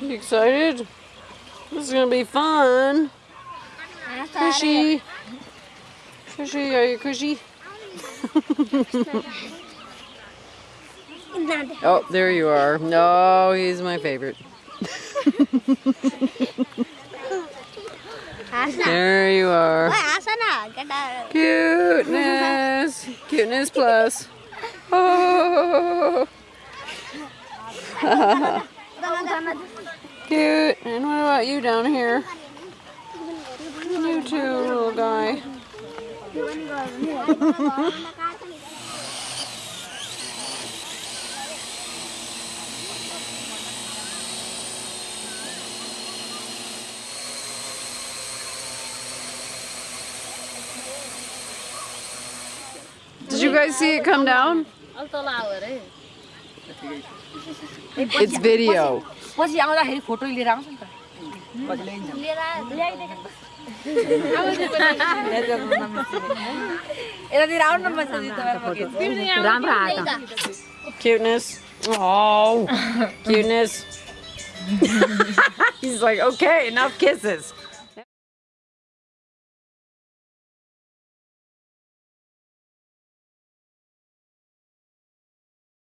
You excited? This is gonna be fun. Cushy. Cushy, are you cushy? oh, there you are. No, he's my favorite. There you are. Cuteness. Cuteness plus. Oh. Cute. And what about you down here? You too, little guy. Did you guys see it come down? It's video. पछि आउँदाखेरि photo लिएर आउँछ नि त यतातिर आउनु न बस्छ राम्रो आयो Cuteness. Oh, cuteness. He's like, okay, enough kisses.